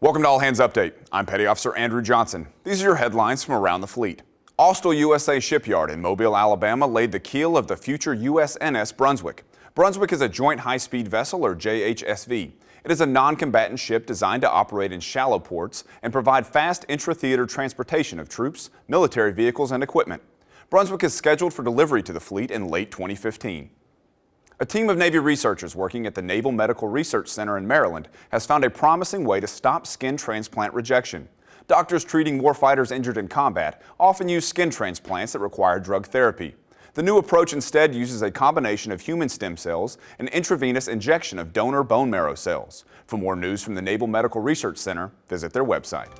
Welcome to All Hands Update. I'm Petty Officer Andrew Johnson. These are your headlines from around the fleet. Austal USA Shipyard in Mobile, Alabama laid the keel of the future USNS Brunswick. Brunswick is a Joint High-Speed Vessel, or JHSV. It is a non-combatant ship designed to operate in shallow ports and provide fast intra-theater transportation of troops, military vehicles, and equipment. Brunswick is scheduled for delivery to the fleet in late 2015. A team of Navy researchers working at the Naval Medical Research Center in Maryland has found a promising way to stop skin transplant rejection. Doctors treating warfighters injured in combat often use skin transplants that require drug therapy. The new approach instead uses a combination of human stem cells and intravenous injection of donor bone marrow cells. For more news from the Naval Medical Research Center, visit their website.